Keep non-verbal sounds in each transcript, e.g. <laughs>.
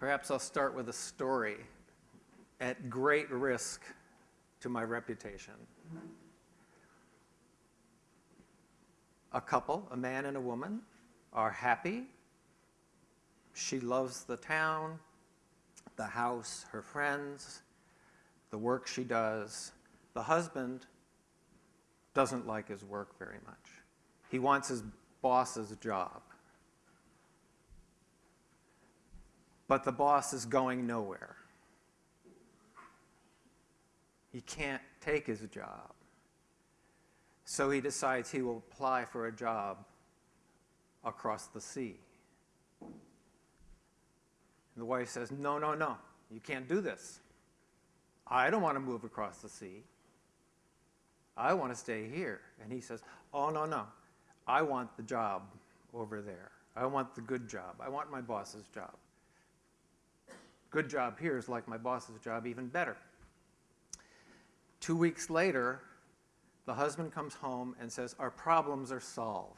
Perhaps I'll start with a story at great risk to my reputation. A couple, a man and a woman, are happy. She loves the town, the house, her friends, the work she does. The husband doesn't like his work very much. He wants his boss's job. But the boss is going nowhere. He can't take his job. So he decides he will apply for a job across the sea. And the wife says, No, no, no, you can't do this. I don't want to move across the sea. I want to stay here. And he says, Oh, no, no, I want the job over there. I want the good job. I want my boss's job. Good job here is like my boss's job, even better. Two weeks later, the husband comes home and says, Our problems are solved.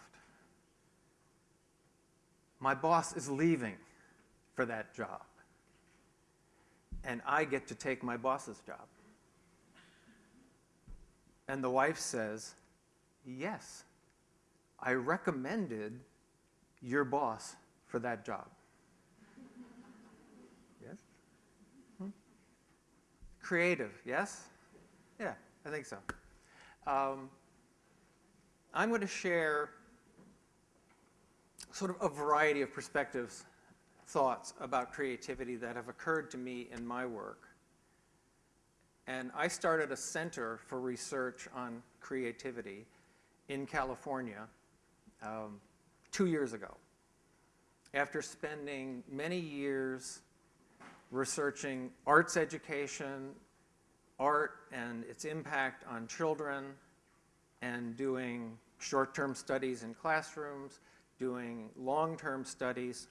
My boss is leaving for that job, and I get to take my boss's job. And the wife says, Yes, I recommended your boss for that job. yes? Hmm? Creative, yes? Yeah, I think so. Um, I'm going to share sort of a variety of perspectives, thoughts about creativity that have occurred to me in my work. And I started a center for research on creativity in California um, two years ago. After spending many years researching arts education, art and its impact on children, and doing short-term studies in classrooms, doing long-term studies.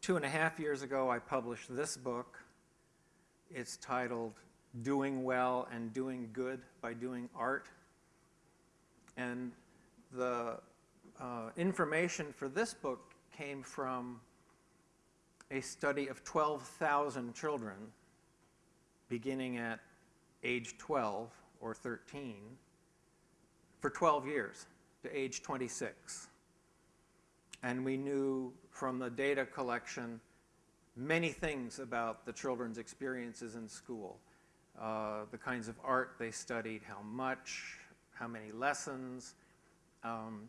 Two and a half years ago, I published this book. It's titled Doing Well and Doing Good by Doing Art. And the uh, information for this book came from a study of 12,000 children beginning at age 12 or 13 for 12 years to age 26. And we knew from the data collection many things about the children's experiences in school. Uh, the kinds of art they studied, how much, how many lessons, um,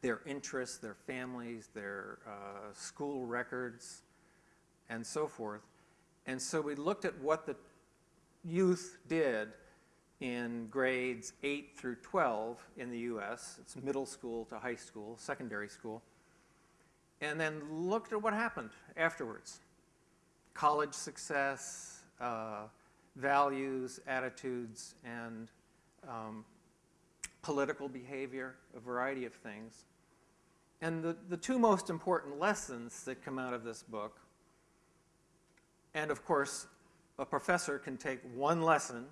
their interests, their families, their uh, school records, and so forth. And so we looked at what the youth did in grades 8 through 12 in the US. It's middle school to high school, secondary school. And then looked at what happened afterwards. College success, uh, values, attitudes, and um, political behavior, a variety of things. And the, the two most important lessons that come out of this book, and of course, a professor can take one lesson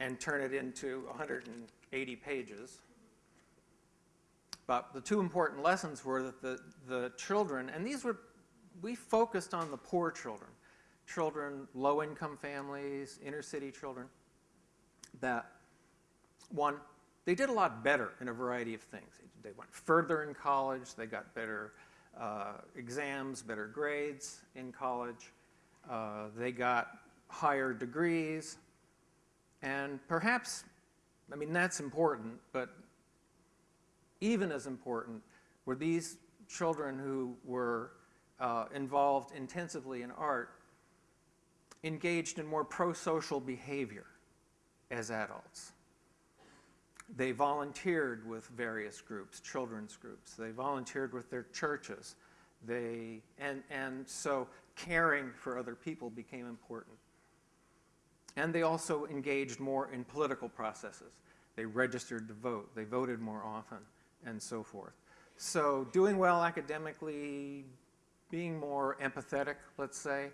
and turn it into 180 pages. But the two important lessons were that the, the children, and these were, we focused on the poor children, children, low-income families, inner-city children, that, one, they did a lot better in a variety of things. They went further in college, they got better uh, exams, better grades in college, uh, they got higher degrees, and perhaps, I mean, that's important, but even as important were these children who were uh, involved intensively in art engaged in more pro-social behavior as adults. They volunteered with various groups, children's groups. They volunteered with their churches. They, and, and so caring for other people became important. And they also engaged more in political processes. They registered to vote. They voted more often, and so forth. So doing well academically, being more empathetic, let's say,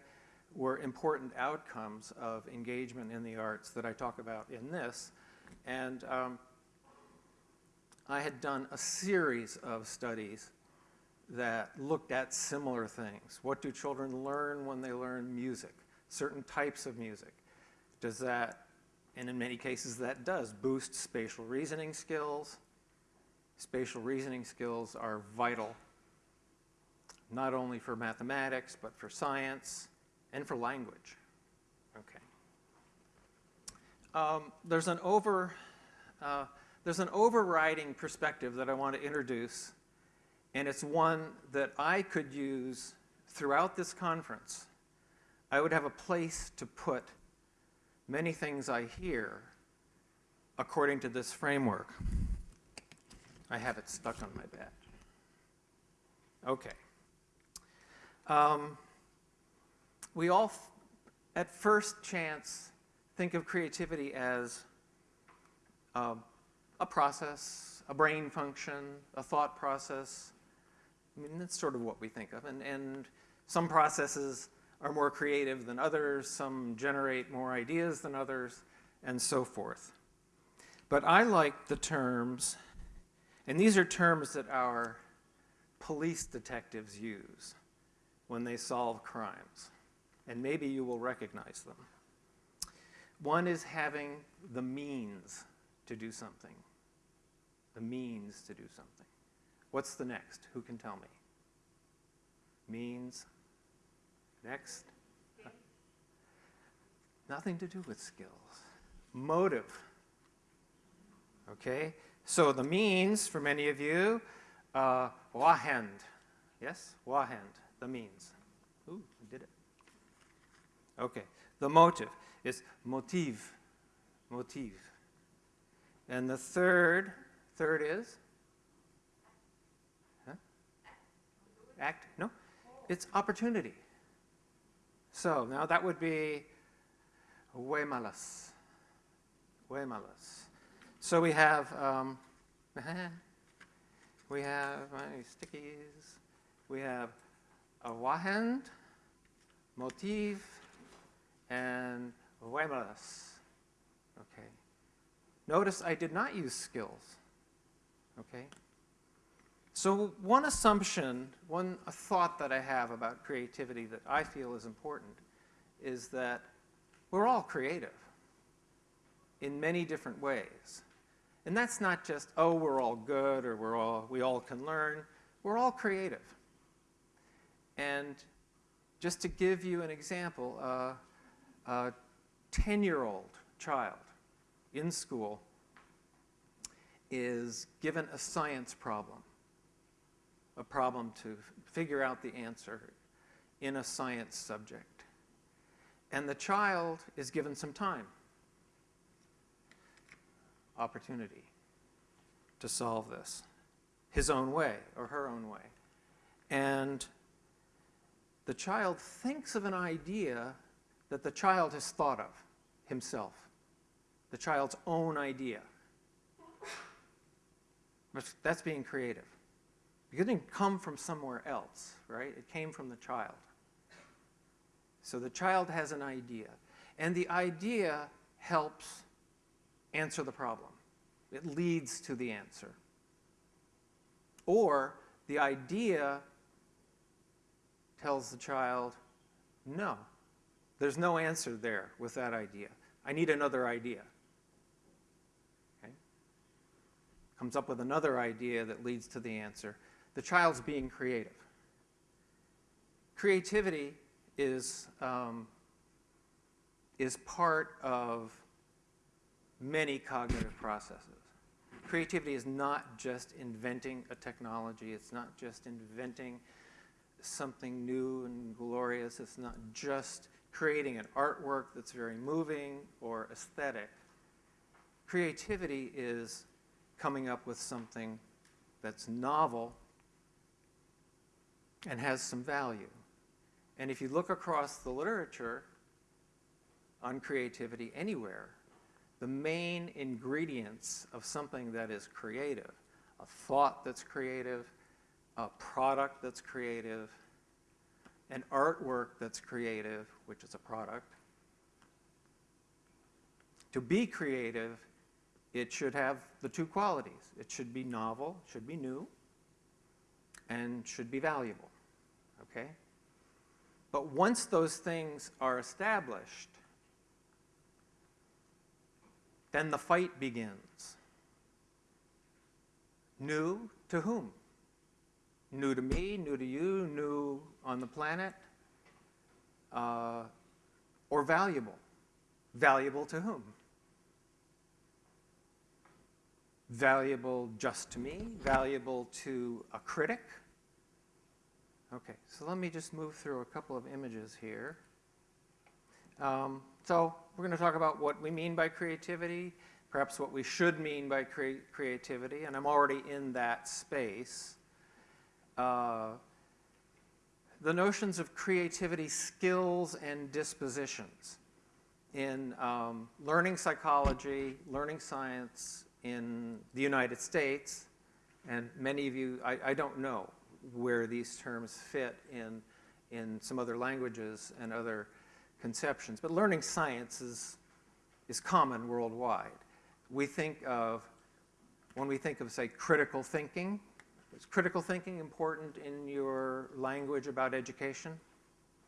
were important outcomes of engagement in the arts that I talk about in this. And um, I had done a series of studies that looked at similar things. What do children learn when they learn music? Certain types of music. Does that, and in many cases that does, boost spatial reasoning skills. Spatial reasoning skills are vital, not only for mathematics, but for science and for language. Okay. Um, there's an over, uh, there's an overriding perspective that I want to introduce, and it's one that I could use throughout this conference. I would have a place to put many things I hear according to this framework. I have it stuck on my badge. Okay. Um, we all, at first chance, think of creativity as uh, a process, a brain function, a thought process. I mean, that's sort of what we think of. And, and some processes are more creative than others, some generate more ideas than others, and so forth. But I like the terms, and these are terms that our police detectives use when they solve crimes, and maybe you will recognize them. One is having the means to do something. The means to do something. What's the next? Who can tell me? Means. Next. <laughs> Nothing to do with skills. Motive. Okay? So the means, for many of you, uh, vahend. Yes? Vahend, the means. Ooh, I did it. Okay. The motive is motive. Motive. And the third, third is? Huh? Act? No? It's opportunity. So now that would be Huemalas. Huemalas. So we have, um, <laughs> we have my stickies. We have a vahend, motif, and huemalas. Okay. Notice I did not use skills. Okay. So one assumption, one thought that I have about creativity that I feel is important is that we're all creative in many different ways. And that's not just, oh, we're all good or we're all, we all can learn. We're all creative. And just to give you an example, uh, a 10-year-old child in school is given a science problem, a problem to figure out the answer in a science subject. And the child is given some time, opportunity to solve this his own way or her own way. And the child thinks of an idea that the child has thought of himself, the child's own idea. That's being creative. It didn't come from somewhere else, right? It came from the child. So the child has an idea, and the idea helps answer the problem. It leads to the answer. Or the idea tells the child, no, there's no answer there with that idea. I need another idea. Okay? Comes up with another idea that leads to the answer. The child's being creative. Creativity is, um, is part of many cognitive processes. Creativity is not just inventing a technology. It's not just inventing something new and glorious. It's not just creating an artwork that's very moving or aesthetic. Creativity is coming up with something that's novel and has some value. And if you look across the literature on creativity anywhere, the main ingredients of something that is creative, a thought that's creative, a product that's creative, an artwork that's creative, which is a product. To be creative, it should have the two qualities. It should be novel, should be new, and should be valuable. Okay? But once those things are established, then the fight begins. New to whom? New to me, new to you, new on the planet, uh, or valuable? Valuable to whom? Valuable just to me? Valuable to a critic? Okay, so let me just move through a couple of images here. Um, so we're going to talk about what we mean by creativity, perhaps what we should mean by cre creativity, and I'm already in that space. Uh, the notions of creativity, skills, and dispositions in um, learning psychology, learning science in the United States, and many of you, I, I don't know where these terms fit in, in some other languages and other conceptions, but learning science is, is common worldwide. We think of, when we think of, say, critical thinking, is critical thinking important in your language about education?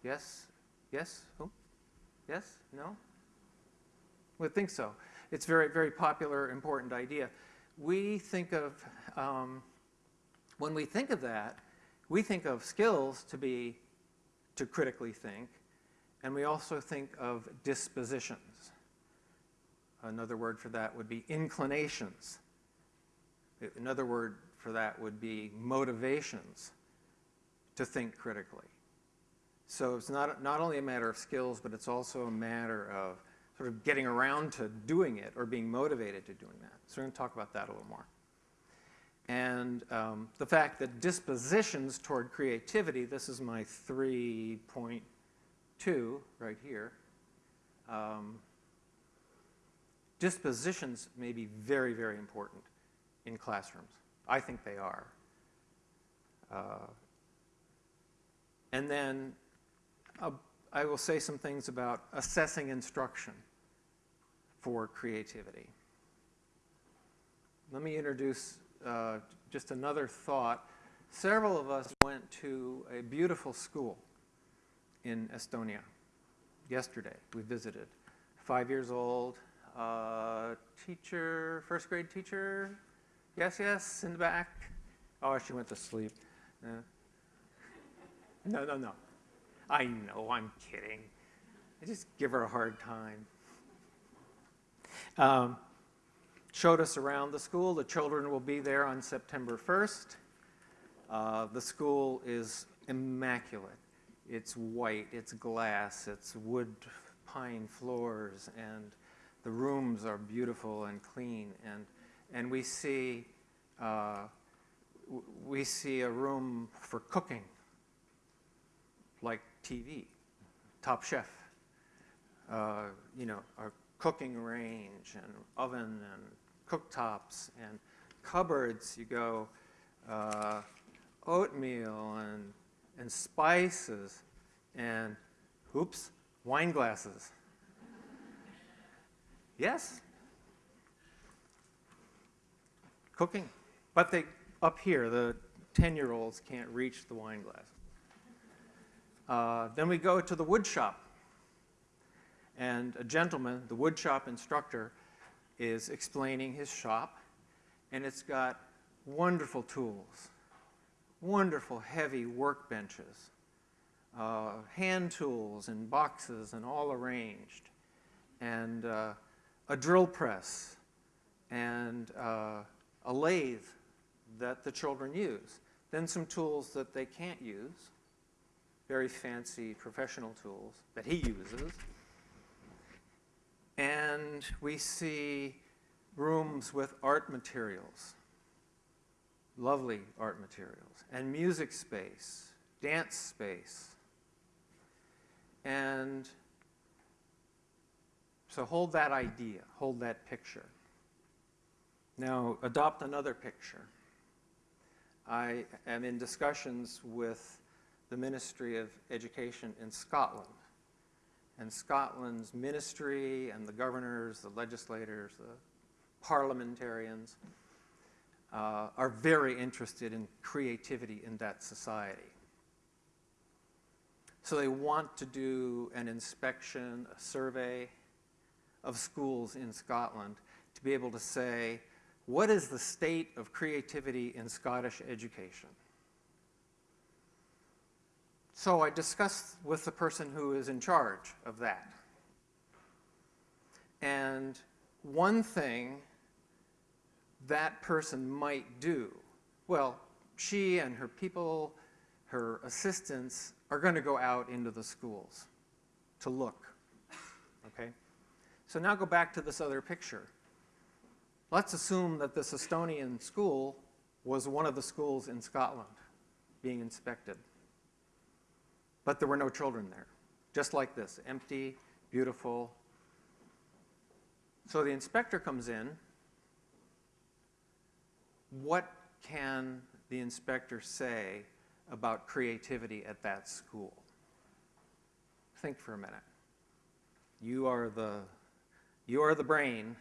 Yes? Yes? Who? Yes? No? Would think so. It's very, very popular, important idea. We think of, um, when we think of that, we think of skills to be, to critically think, and we also think of dispositions. Another word for that would be inclinations. Another word for that would be motivations to think critically. So it's not, not only a matter of skills, but it's also a matter of sort of getting around to doing it or being motivated to doing that. So we're going to talk about that a little more. And um, the fact that dispositions toward creativity, this is my 3.2 right here, um, dispositions may be very, very important in classrooms. I think they are. Uh, and then uh, I will say some things about assessing instruction for creativity. Let me introduce uh, just another thought. Several of us went to a beautiful school in Estonia yesterday. We visited. Five years old, uh, teacher, first grade teacher, Yes, yes, in the back. Oh, she went to sleep. Uh, no, no, no. I know, I'm kidding. I just give her a hard time. Um, showed us around the school. The children will be there on September 1st. Uh, the school is immaculate. It's white, it's glass, it's wood pine floors, and the rooms are beautiful and clean. And and we see, uh, we see a room for cooking, like TV, Top Chef, uh, you know, a cooking range and oven and cooktops and cupboards. You go uh, oatmeal and, and spices and, oops, wine glasses. yes, cooking. But they, up here, the 10-year-olds can't reach the wine glass. Uh, then we go to the wood shop. And a gentleman, the woodshop instructor, is explaining his shop. And it's got wonderful tools, wonderful heavy workbenches, uh, hand tools and boxes and all arranged, and uh, a drill press, and uh, a lathe that the children use, then some tools that they can't use, very fancy professional tools that he uses. And we see rooms with art materials, lovely art materials, and music space, dance space. And so hold that idea, hold that picture. Now, adopt another picture. I am in discussions with the Ministry of Education in Scotland. And Scotland's ministry and the governors, the legislators, the parliamentarians uh, are very interested in creativity in that society. So they want to do an inspection, a survey of schools in Scotland to be able to say, what is the state of creativity in Scottish education? So I discussed with the person who is in charge of that. And one thing that person might do, well, she and her people, her assistants, are going to go out into the schools to look. Okay? So now go back to this other picture. Let's assume that this Estonian school was one of the schools in Scotland being inspected. But there were no children there, just like this, empty, beautiful. So the inspector comes in. What can the inspector say about creativity at that school? Think for a minute. You are the, you are the brain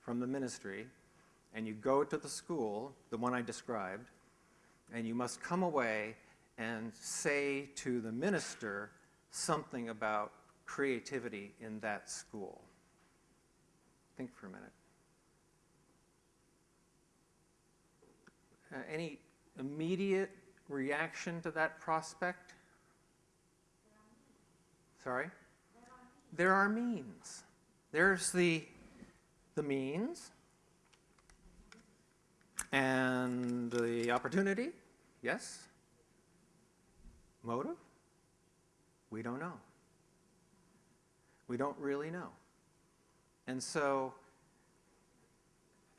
from the ministry, and you go to the school, the one I described, and you must come away and say to the minister something about creativity in that school. Think for a minute. Uh, any immediate reaction to that prospect? Sorry? There are means. There's the, the means and the opportunity, yes? Motive? We don't know. We don't really know. And so,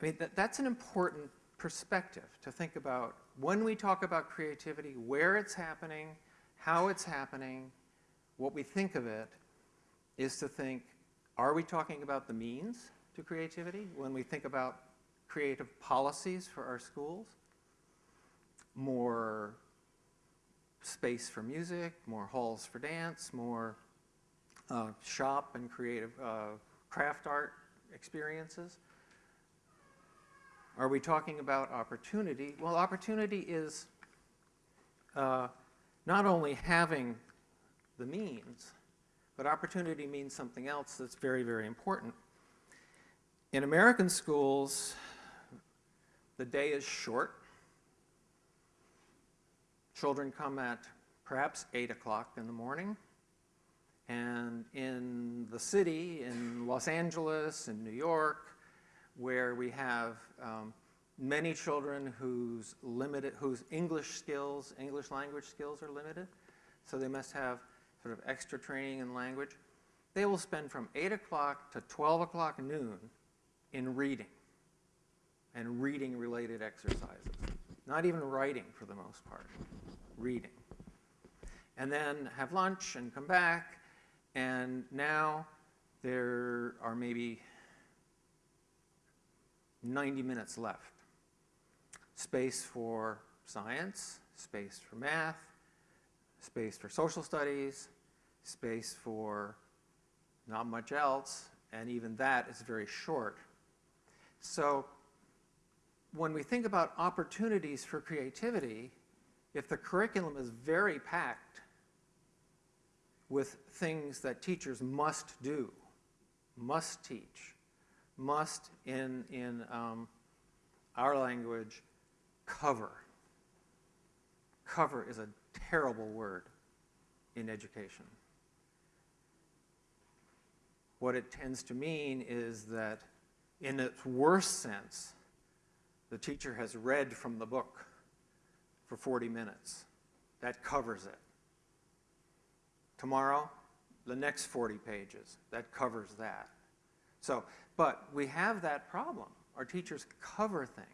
I mean, that, that's an important perspective to think about when we talk about creativity, where it's happening, how it's happening, what we think of it, is to think, are we talking about the means to creativity when we think about creative policies for our schools? More space for music, more halls for dance, more uh, shop and creative uh, craft art experiences. Are we talking about opportunity? Well, opportunity is uh, not only having the means, but opportunity means something else that's very, very important. In American schools, the day is short. Children come at perhaps 8 o'clock in the morning. And in the city, in Los Angeles, in New York, where we have um, many children whose limited, whose English skills, English language skills are limited, so they must have sort of extra training in language. They will spend from 8 o'clock to 12 o'clock noon in reading and reading related exercises. Not even writing for the most part reading. And then have lunch and come back, and now there are maybe 90 minutes left. Space for science, space for math, space for social studies, space for not much else, and even that is very short. So when we think about opportunities for creativity, if the curriculum is very packed with things that teachers must do, must teach, must, in, in um, our language, cover. Cover is a terrible word in education. What it tends to mean is that, in its worst sense, the teacher has read from the book for 40 minutes. That covers it. Tomorrow, the next 40 pages. That covers that. So, but we have that problem. Our teachers cover things.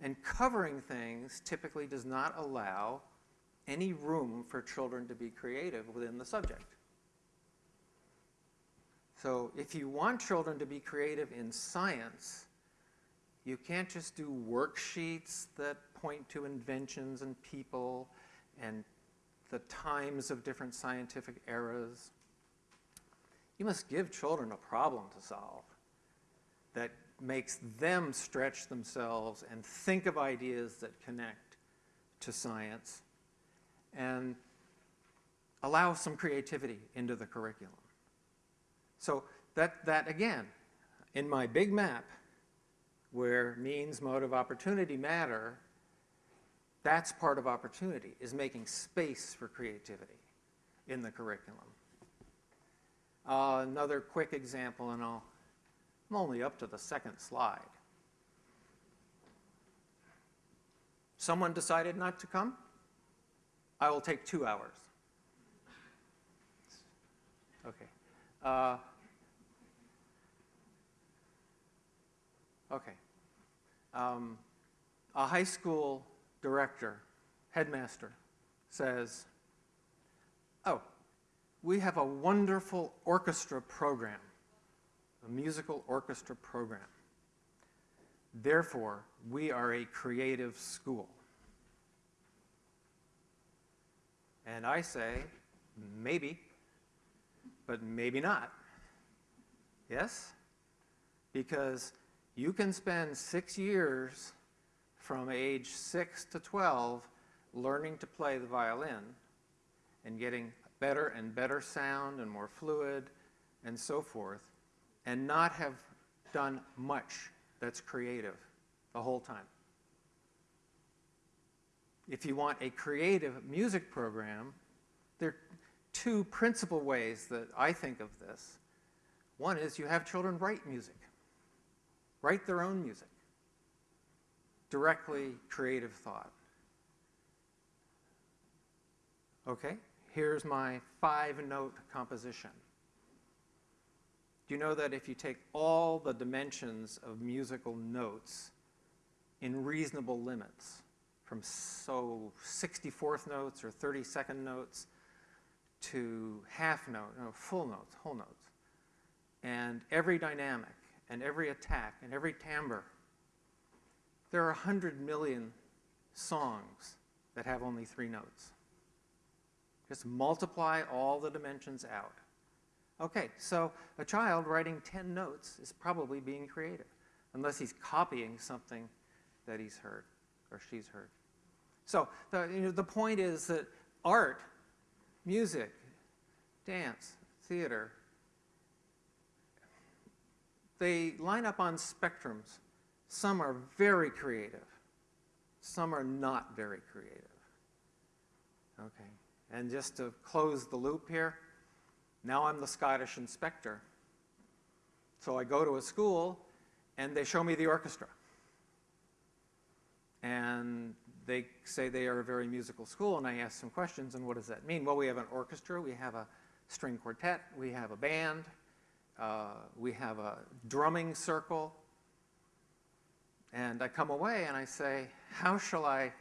And covering things typically does not allow any room for children to be creative within the subject. So if you want children to be creative in science, you can't just do worksheets that point to inventions and people and the times of different scientific eras. You must give children a problem to solve that makes them stretch themselves and think of ideas that connect to science and allow some creativity into the curriculum. So that, that again, in my big map, where means, motive, opportunity matter, that's part of opportunity, is making space for creativity in the curriculum. Uh, another quick example, and I'll, I'm only up to the second slide. Someone decided not to come? I will take two hours. Okay. Uh, okay. Um, a high school director, headmaster, says, oh, we have a wonderful orchestra program, a musical orchestra program. Therefore, we are a creative school. And I say, maybe, but maybe not. Yes? Because you can spend six years from age 6 to 12 learning to play the violin and getting better and better sound and more fluid and so forth, and not have done much that's creative the whole time. If you want a creative music program, there are two principal ways that I think of this. One is you have children write music, write their own music, directly creative thought. Okay, here's my five-note composition. Do you know that if you take all the dimensions of musical notes in reasonable limits, from so 64th notes or 32nd notes to half note, no, full notes, whole notes. And every dynamic and every attack and every timbre. There are 100 million songs that have only three notes. Just multiply all the dimensions out. Okay, so a child writing 10 notes is probably being creative, unless he's copying something that he's heard or she's heard. So the, you know, the point is that art, music, dance, theater, they line up on spectrums. Some are very creative. Some are not very creative. Okay, and just to close the loop here, now I'm the Scottish inspector. So I go to a school and they show me the orchestra. And they say they are a very musical school, and I ask some questions, and what does that mean? Well, we have an orchestra, we have a string quartet, we have a band, uh, we have a drumming circle, and I come away and I say, how shall I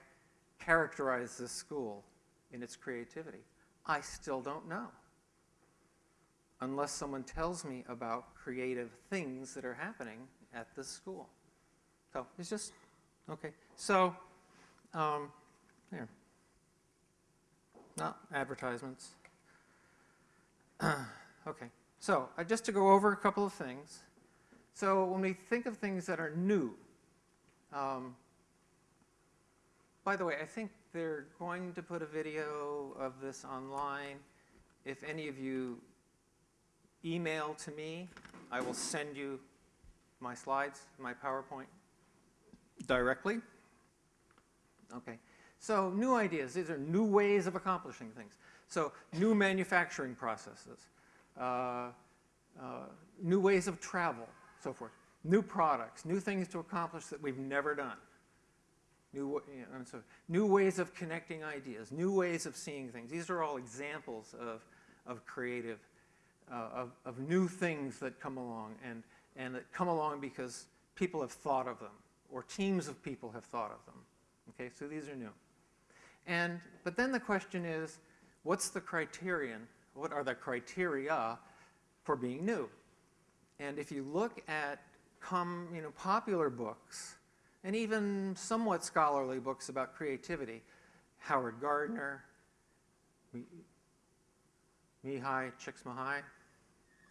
characterize this school in its creativity? I still don't know, unless someone tells me about creative things that are happening at this school. So it's just, okay. So um, here. Not advertisements. <clears throat> okay, so uh, just to go over a couple of things. So when we think of things that are new, um, by the way, I think they're going to put a video of this online. If any of you email to me, I will send you my slides, my PowerPoint directly. Okay, so new ideas, these are new ways of accomplishing things. So new manufacturing processes, new ways of travel, so forth. New products, new things to accomplish that we've never done. New, you know, so new ways of connecting ideas, new ways of seeing things. These are all examples of, of creative, uh, of, of new things that come along and, and that come along because people have thought of them or teams of people have thought of them. Okay, so these are new. And, but then the question is, what's the criterion? What are the criteria for being new? And if you look at com, you know, popular books, and even somewhat scholarly books about creativity, Howard Gardner, Mihaly Csikszentmihalyi,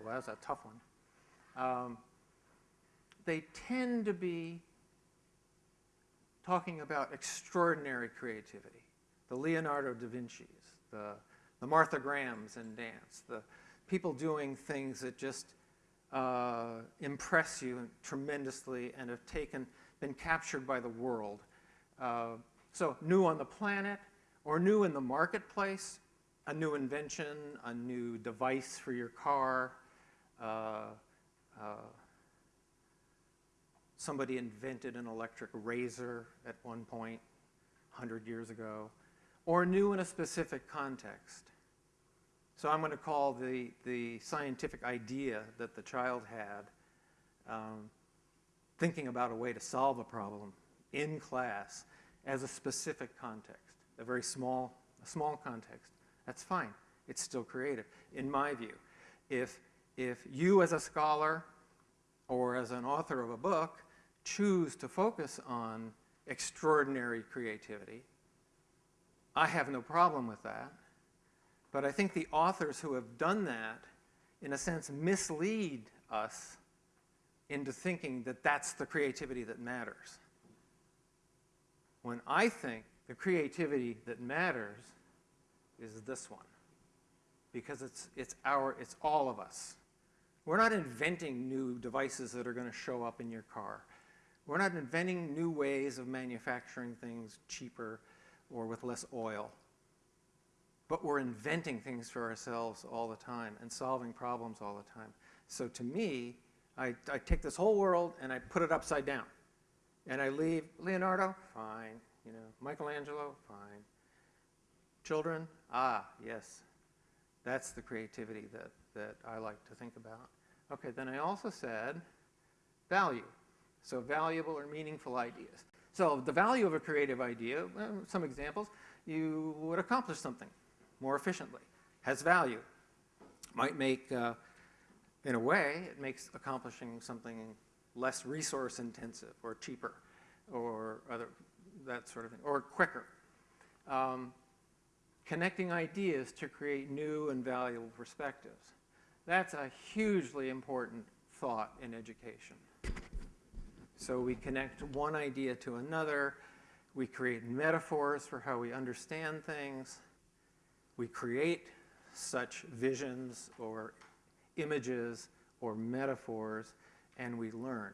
well, that's a tough one. Um, they tend to be talking about extraordinary creativity. The Leonardo da Vinci's, the, the Martha Grahams in dance, the people doing things that just uh, impress you tremendously and have taken, been captured by the world. Uh, so new on the planet or new in the marketplace, a new invention, a new device for your car, uh, uh somebody invented an electric razor at one point, 100 years ago, or new in a specific context. So I'm going to call the, the scientific idea that the child had um, thinking about a way to solve a problem in class as a specific context, a very small, a small context. That's fine. It's still creative, in my view. If, if you as a scholar or as an author of a book choose to focus on extraordinary creativity, I have no problem with that. But I think the authors who have done that, in a sense, mislead us into thinking that that's the creativity that matters. When I think the creativity that matters is this one. Because it's, it's, our, it's all of us. We're not inventing new devices that are going to show up in your car. We're not inventing new ways of manufacturing things cheaper or with less oil. But we're inventing things for ourselves all the time and solving problems all the time. So to me, I, I take this whole world and I put it upside down. And I leave Leonardo, fine. You know, Michelangelo, fine. Children, ah, yes. That's the creativity that, that I like to think about. Okay, then I also said value. So valuable or meaningful ideas. So the value of a creative idea, some examples, you would accomplish something more efficiently, has value. Might make, uh, in a way, it makes accomplishing something less resource intensive or cheaper or other, that sort of thing, or quicker. Um, connecting ideas to create new and valuable perspectives. That's a hugely important thought in education. So we connect one idea to another. We create metaphors for how we understand things. We create such visions or images or metaphors, and we learn.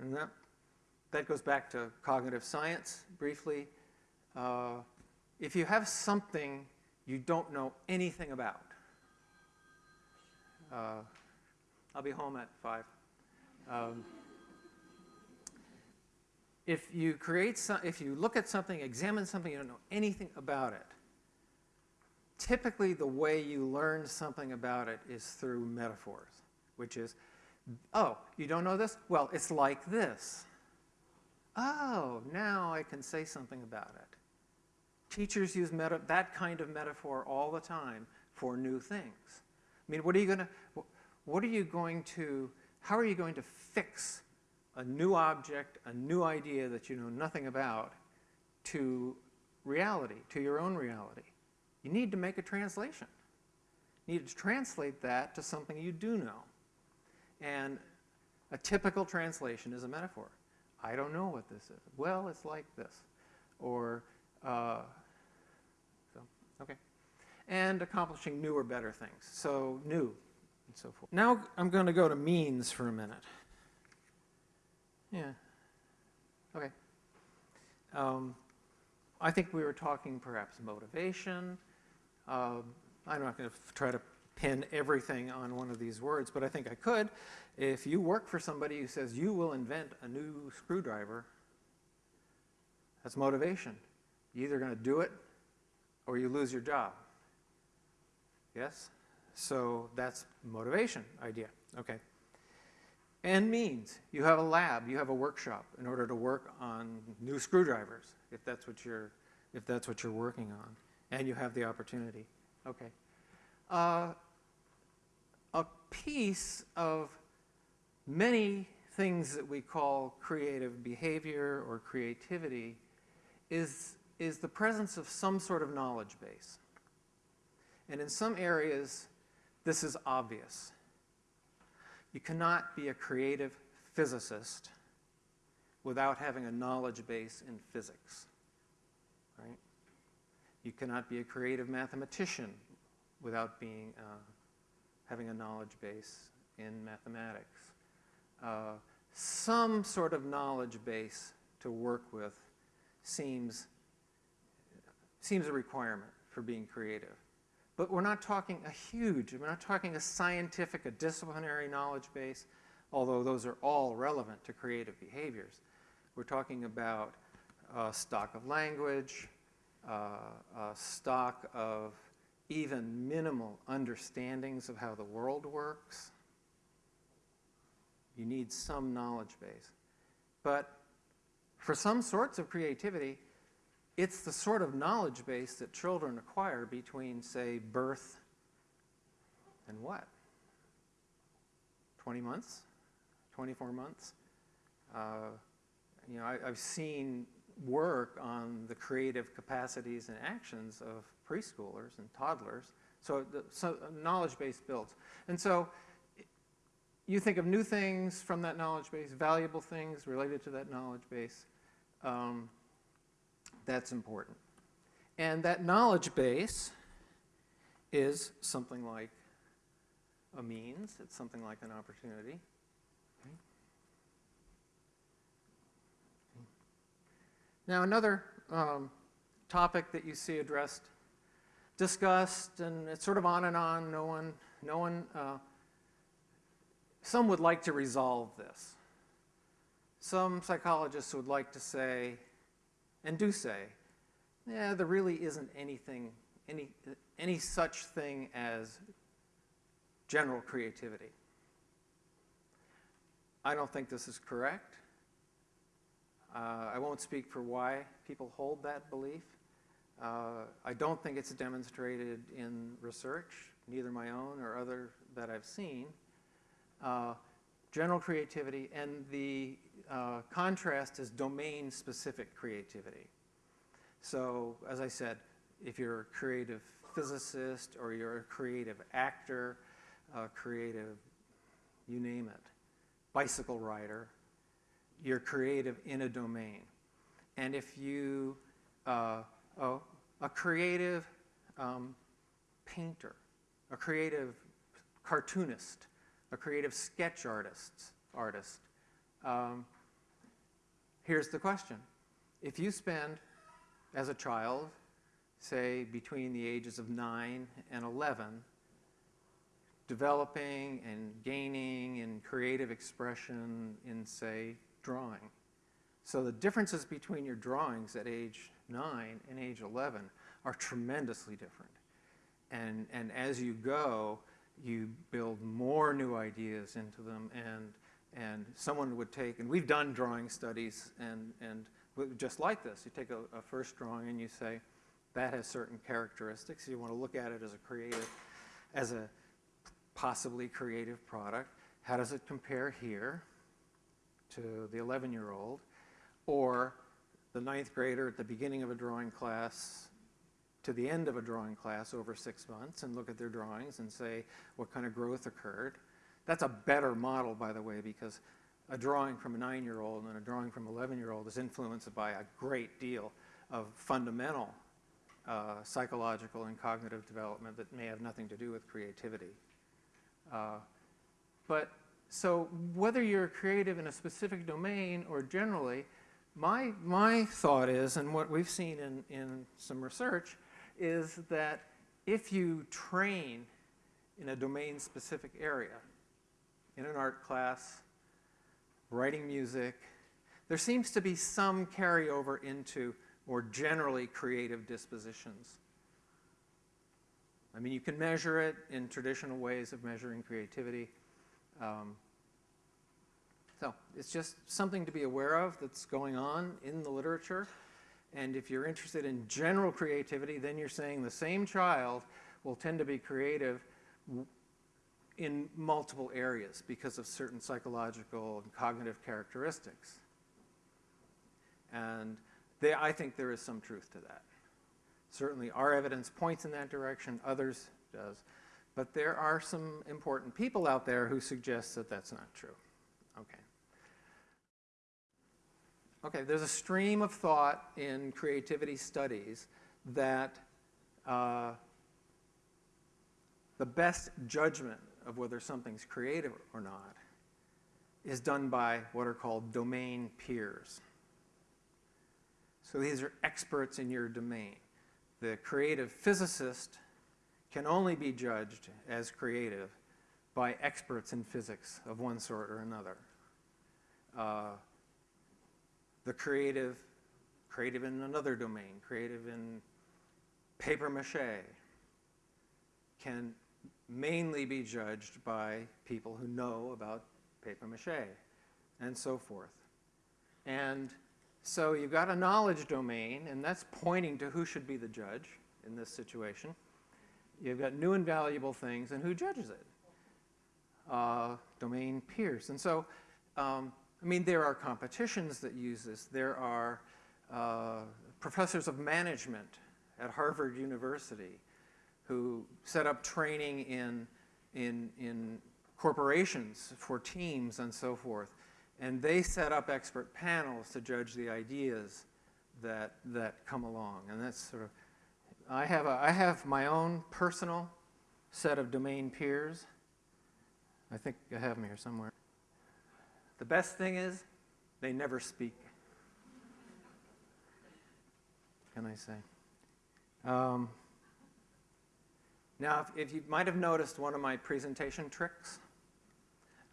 And that, that goes back to cognitive science briefly. Uh, if you have something you don't know anything about, uh, I'll be home at 5. Um, if you create some, if you look at something, examine something, you don't know anything about it, typically the way you learn something about it is through metaphors, which is, oh, you don't know this? Well, it's like this. Oh, now I can say something about it. Teachers use that kind of metaphor all the time for new things. I mean, what are you going to, what are you going to how are you going to fix a new object, a new idea that you know nothing about to reality, to your own reality? You need to make a translation. You need to translate that to something you do know. And a typical translation is a metaphor. I don't know what this is. Well, it's like this. Or, uh, so, okay. And accomplishing new or better things. So, new, and so forth. Now I'm going to go to means for a minute. Yeah. Okay. Um, I think we were talking perhaps motivation. Um, I'm not going to try to pin everything on one of these words, but I think I could. If you work for somebody who says you will invent a new screwdriver, that's motivation. You're either going to do it or you lose your job. Yes? So that's motivation idea, okay. And means, you have a lab, you have a workshop in order to work on new screwdrivers, if that's what you're, if that's what you're working on, and you have the opportunity, okay. Uh, a piece of many things that we call creative behavior or creativity is, is the presence of some sort of knowledge base. And in some areas, this is obvious. You cannot be a creative physicist without having a knowledge base in physics, right? You cannot be a creative mathematician without being, uh, having a knowledge base in mathematics. Uh, some sort of knowledge base to work with seems, seems a requirement for being creative. But we're not talking a huge, we're not talking a scientific, a disciplinary knowledge base, although those are all relevant to creative behaviors. We're talking about a stock of language, uh, a stock of even minimal understandings of how the world works. You need some knowledge base. But for some sorts of creativity, it's the sort of knowledge base that children acquire between, say, birth and what? 20 months? 24 months? Uh, you know, I, have seen work on the creative capacities and actions of preschoolers and toddlers. So, the, so knowledge base builds. And so you think of new things from that knowledge base, valuable things related to that knowledge base. Um, that's important. And that knowledge base is something like a means. It's something like an opportunity. Now, another um, topic that you see addressed, discussed, and it's sort of on and on. No one, no one. Uh, some would like to resolve this. Some psychologists would like to say, and do say, yeah, there really isn't anything, any, any such thing as general creativity. I don't think this is correct. Uh, I won't speak for why people hold that belief. Uh, I don't think it's demonstrated in research, neither my own or other that I've seen. Uh, general creativity and the uh, contrast is domain-specific creativity. So, as I said, if you're a creative physicist or you're a creative actor, a creative, you name it, bicycle rider, you're creative in a domain. And if you, uh, oh, a creative um, painter, a creative cartoonist, a creative sketch artist, artist um, here's the question. If you spend, as a child, say between the ages of 9 and 11, developing and gaining in creative expression in, say, drawing. So the differences between your drawings at age 9 and age 11 are tremendously different. And, and as you go, you build more new ideas into them and, and someone would take, and we've done drawing studies and, and just like this, you take a, a first drawing and you say, that has certain characteristics. You want to look at it as a creative, as a possibly creative product. How does it compare here? to the 11 year old, or the ninth grader at the beginning of a drawing class to the end of a drawing class over six months and look at their drawings and say what kind of growth occurred. That's a better model, by the way, because a drawing from a nine year old and a drawing from an 11 year old is influenced by a great deal of fundamental uh, psychological and cognitive development that may have nothing to do with creativity. Uh, but so whether you're creative in a specific domain or generally, my, my thought is, and what we've seen in, in some research, is that if you train in a domain-specific area, in an art class, writing music, there seems to be some carryover into more generally creative dispositions. I mean, you can measure it in traditional ways of measuring creativity. Um, so it's just something to be aware of that's going on in the literature. And if you're interested in general creativity, then you're saying the same child will tend to be creative in multiple areas because of certain psychological and cognitive characteristics. And they, I think there is some truth to that. Certainly our evidence points in that direction, others does. But there are some important people out there who suggest that that's not true. Okay. Okay, there's a stream of thought in creativity studies that uh, the best judgment of whether something's creative or not is done by what are called domain peers. So these are experts in your domain. The creative physicist can only be judged as creative by experts in physics of one sort or another. Uh, the creative, creative in another domain, creative in paper mache, can mainly be judged by people who know about paper mache and so forth. And so you've got a knowledge domain, and that's pointing to who should be the judge in this situation. You've got new and valuable things, and who judges it? Uh, domain peers. And so, um, I mean, there are competitions that use this. There are uh, professors of management at Harvard University who set up training in, in, in corporations for teams and so forth. And they set up expert panels to judge the ideas that, that come along. And that's sort of, I have, a, I have my own personal set of domain peers. I think I have them here somewhere. The best thing is they never speak. Can I say? Um, now, if, if you might have noticed one of my presentation tricks,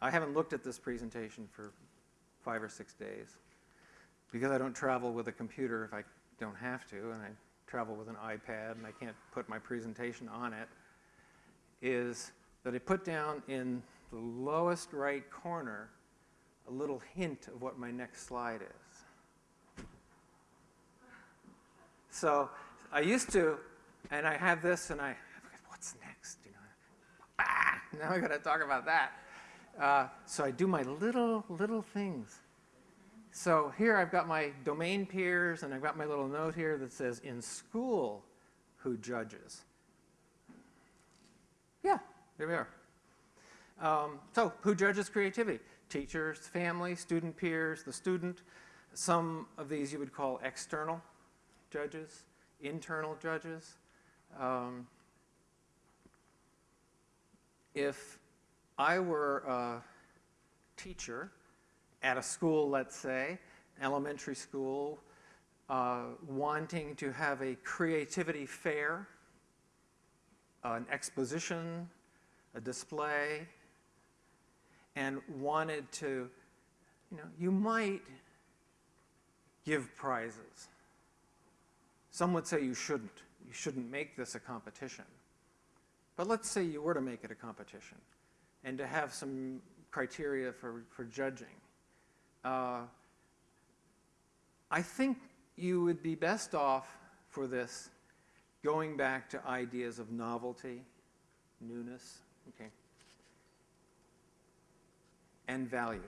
I haven't looked at this presentation for five or six days because I don't travel with a computer if I don't have to, and I travel with an iPad and I can't put my presentation on it, is that I put down in the lowest right corner a little hint of what my next slide is. So I used to, and I have this and I, what's next? You know, ah, now I gotta talk about that. Uh, so I do my little, little things. So here I've got my domain peers, and I've got my little note here that says, in school, who judges? Yeah, there we are. Um, so who judges creativity? Teachers, family, student peers, the student. Some of these you would call external judges, internal judges. Um, if I were a teacher at a school, let's say, elementary school, uh, wanting to have a creativity fair, an exposition, a display, and wanted to, you know, you might give prizes. Some would say you shouldn't. You shouldn't make this a competition. But let's say you were to make it a competition and to have some criteria for, for judging. Uh, I think you would be best off for this going back to ideas of novelty, newness, okay, and value.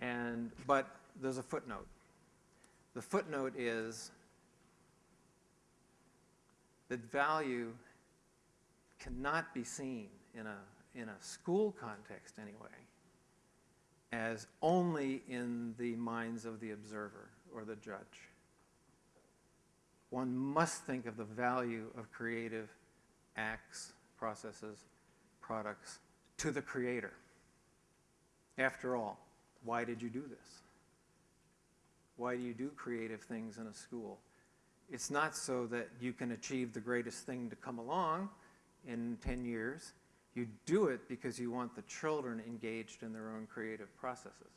And, but there's a footnote. The footnote is that value cannot be seen in a, in a school context anyway as only in the minds of the observer or the judge. One must think of the value of creative acts, processes, products to the creator. After all, why did you do this? Why do you do creative things in a school? It's not so that you can achieve the greatest thing to come along in 10 years. You do it because you want the children engaged in their own creative processes.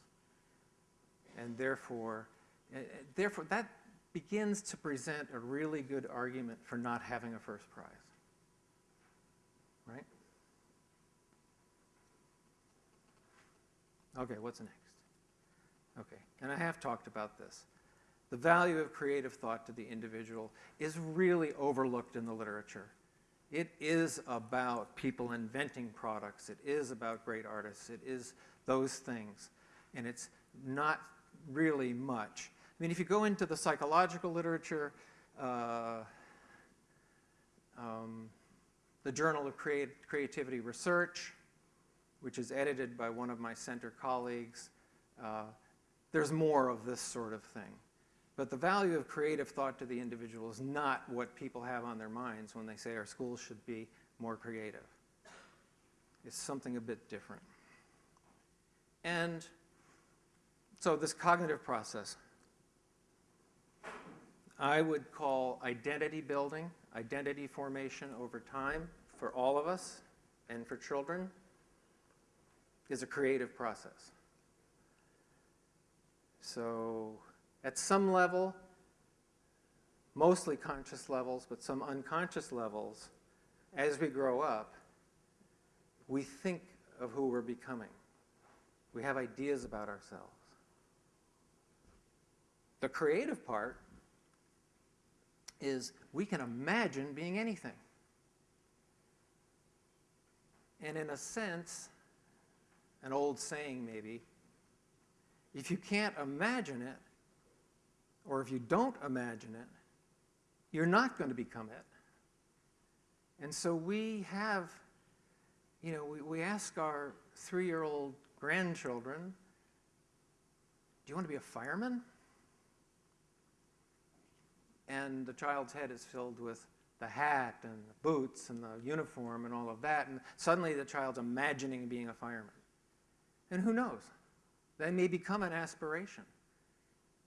And therefore, uh, therefore that begins to present a really good argument for not having a first prize. Right? Okay, what's next? Okay, and I have talked about this. The value of creative thought to the individual is really overlooked in the literature. It is about people inventing products. It is about great artists. It is those things. And it's not really much. I mean, if you go into the psychological literature, uh, um, the Journal of Creat Creativity Research, which is edited by one of my center colleagues. Uh, there's more of this sort of thing. But the value of creative thought to the individual is not what people have on their minds when they say our schools should be more creative. It's something a bit different. And so this cognitive process, I would call identity building, identity formation over time for all of us and for children is a creative process. So at some level, mostly conscious levels, but some unconscious levels, as we grow up, we think of who we're becoming. We have ideas about ourselves. The creative part is we can imagine being anything. And in a sense, an old saying maybe, if you can't imagine it, or if you don't imagine it, you're not going to become it. And so we have, you know, we, we ask our three-year-old grandchildren, do you want to be a fireman? And the child's head is filled with the hat and the boots and the uniform and all of that, and suddenly the child's imagining being a fireman. And who knows? They may become an aspiration.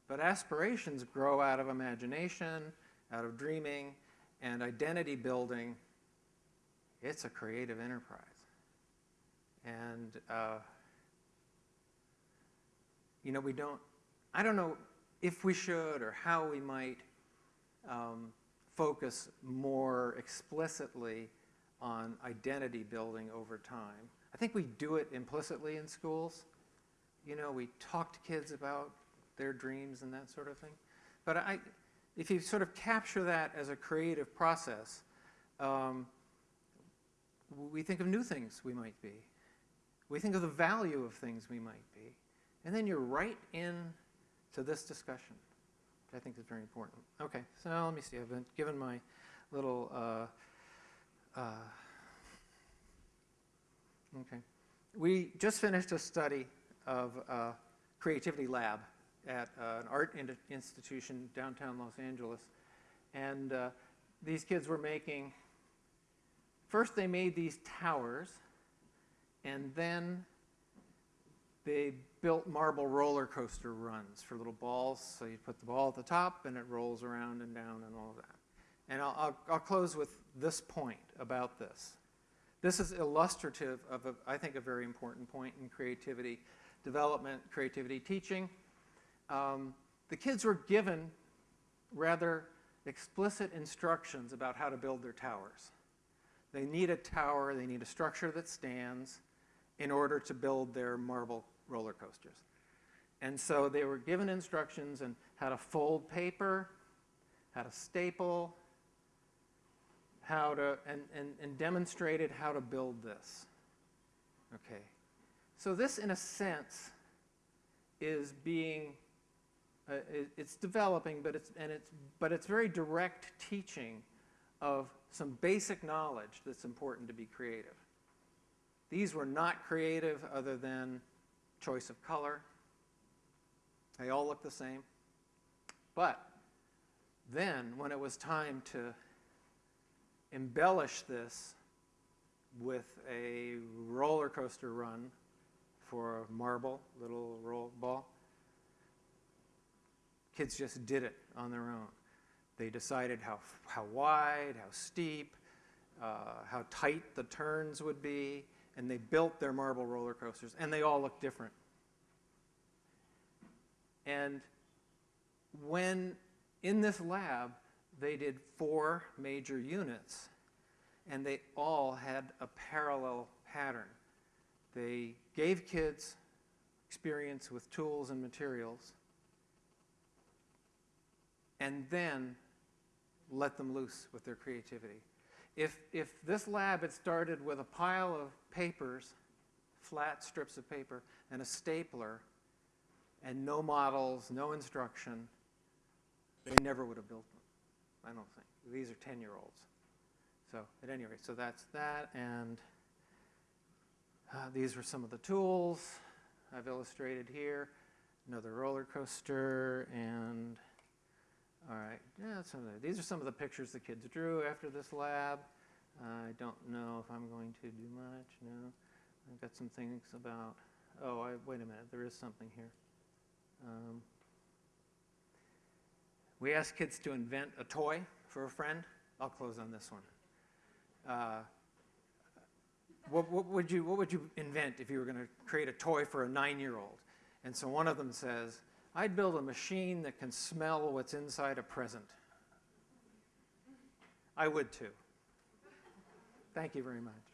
But aspirations grow out of imagination, out of dreaming, and identity building. It's a creative enterprise. And, uh, you know, we don't, I don't know if we should or how we might um, focus more explicitly on identity building over time. I think we do it implicitly in schools. You know, we talk to kids about their dreams and that sort of thing. But I, if you sort of capture that as a creative process, um, we think of new things we might be. We think of the value of things we might be. And then you're right in to this discussion, which I think is very important. Okay, so let me see. I've been given my little, uh, uh, okay. We just finished a study of a creativity lab at uh, an art in institution downtown Los Angeles. And uh, these kids were making, first they made these towers, and then they built marble roller coaster runs for little balls. So you put the ball at the top, and it rolls around and down and all of that. And I'll, I'll, I'll close with this point about this. This is illustrative of, a, I think, a very important point in creativity development, creativity teaching um, the kids were given rather explicit instructions about how to build their towers. They need a tower, they need a structure that stands in order to build their marble roller coasters. And so they were given instructions on how to fold paper, how to staple, how to, and, and, and demonstrated how to build this. Okay. So this, in a sense, is being uh, it, it's developing, but it's, and it's, but it's very direct teaching of some basic knowledge that's important to be creative. These were not creative other than choice of color. They all look the same. But then, when it was time to embellish this with a roller coaster run for a marble, little roll ball, Kids just did it on their own. They decided how, how wide, how steep, uh, how tight the turns would be, and they built their marble roller coasters, and they all look different. And when in this lab, they did four major units, and they all had a parallel pattern. They gave kids experience with tools and materials, and then let them loose with their creativity. If, if this lab had started with a pile of papers, flat strips of paper, and a stapler, and no models, no instruction, they never would have built them, I don't think. These are 10-year-olds. So at any rate, so that's that, and uh, these are some of the tools I've illustrated here. Another roller coaster, and all right, yeah, some of the, these are some of the pictures the kids drew after this lab. I don't know if I'm going to do much. No, I've got some things about. Oh, I, wait a minute. There is something here. Um, we asked kids to invent a toy for a friend. I'll close on this one. Uh, what, what, would you, what would you invent if you were going to create a toy for a nine-year-old? And so one of them says, I'd build a machine that can smell what's inside a present. I would too. Thank you very much.